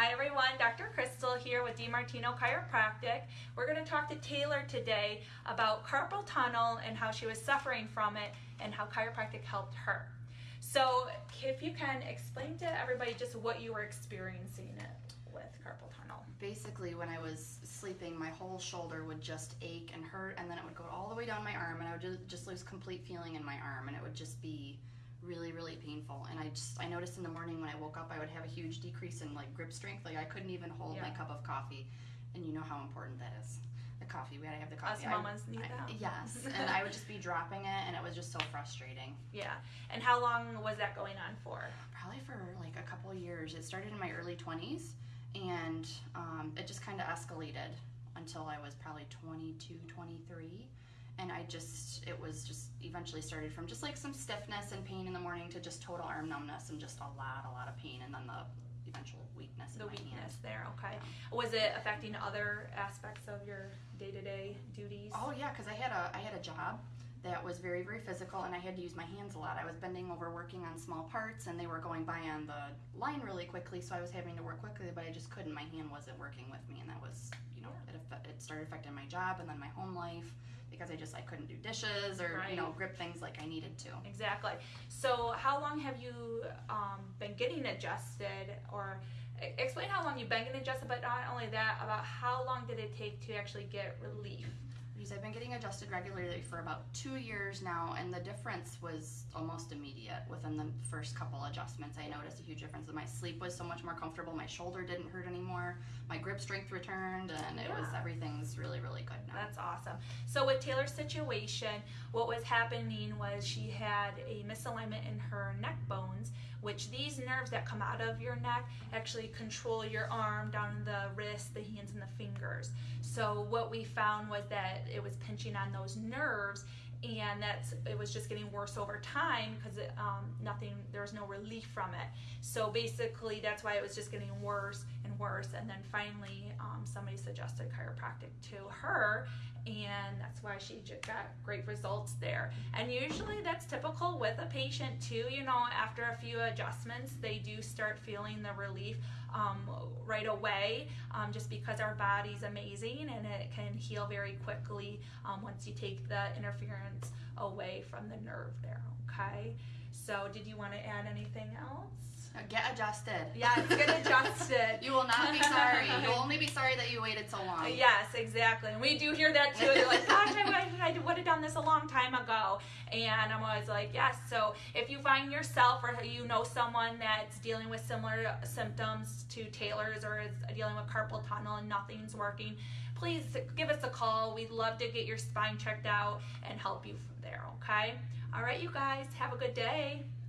Hi everyone, Dr. Crystal here with DiMartino Chiropractic. We're going to talk to Taylor today about carpal tunnel and how she was suffering from it and how chiropractic helped her. So if you can explain to everybody just what you were experiencing it with carpal tunnel. Basically, when I was sleeping, my whole shoulder would just ache and hurt, and then it would go all the way down my arm, and I would just, just lose complete feeling in my arm, and it would just be really really painful. And i just i noticed in the morning when i woke up i would have a huge decrease in like grip strength. Like i couldn't even hold yeah. my cup of coffee. And you know how important that is the coffee. We gotta have the coffee. Us mamas I, need that. Yes. And i would just be dropping it and it was just so frustrating. Yeah. And how long was that going on for? Probably for like a couple of years. It started in my early 20s and um, it just kind of escalated until i was probably 22 23 and I just it was just eventually started from just like some stiffness and pain in the morning to just total arm numbness and just a lot a lot of pain and then the eventual weakness the weakness hand. there okay yeah. was it affecting other aspects of your day-to-day duties oh yeah because i had a i had a job that was very very physical and i had to use my hands a lot i was bending over working on small parts and they were going by on the line really quickly so i was having to work quickly but i just couldn't my hand wasn't working with me and that was you know yeah. it, it started affecting my job and then my home life because i just i couldn't do dishes or right. you know grip things like i needed to. Exactly. So how long have you um, been getting adjusted or explain how long you've been getting adjusted but not only that about how long did it take to actually get relief been getting adjusted regularly for about two years now, and the difference was almost immediate. Within the first couple adjustments, I noticed a huge difference. My sleep was so much more comfortable. My shoulder didn't hurt anymore. My grip strength returned, and it yeah. was everything's really, really good now. That's awesome. So with Taylor's situation, what was happening was she had a misalignment in her neck bones, which these nerves that come out of your neck actually control your arm down the wrist, the hands, and the fingers. So what we found was that it was pinching on those nerves and that's it was just getting worse over time because um, nothing there was no relief from it. So basically that's why it was just getting worse and worse and then finally um, somebody suggested chiropractic to her and that's why she got great results there. And usually that's typical with a patient too you know after a few adjustments they do start feeling the relief um, right away um, just because our body's amazing and it can heal very quickly um, once you take the interference away from the nerve there okay so did you want to add anything else uh, Get adjusted. Yeah, get adjusted. you will not be sorry. You'll only be sorry Yes, exactly. And we do hear that too. They're like, gosh, I, I would have done this a long time ago. And I'm always like, yes. So if you find yourself or you know someone that's dealing with similar symptoms to Taylor's or is dealing with carpal tunnel and nothing's working, please give us a call. We'd love to get your spine checked out and help you from there, okay? All right, you guys, have a good day.